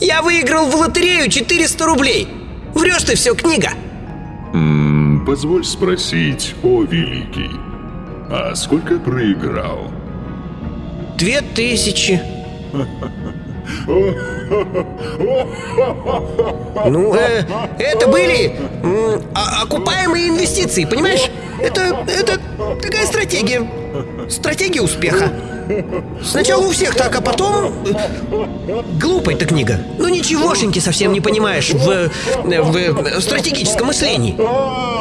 Я выиграл в лотерею 400 рублей. Врешь ты все, книга. М, Позволь спросить, о великий, а сколько проиграл? Две тысячи. Ну, э, это были а- окупаемые инвестиции, понимаешь? Это, это такая стратегия. Стратегия успеха. Сначала у всех так, а потом... э, Глупая эта книга. Ну ничегошеньки совсем не понимаешь в, в, в стратегическом мышлении.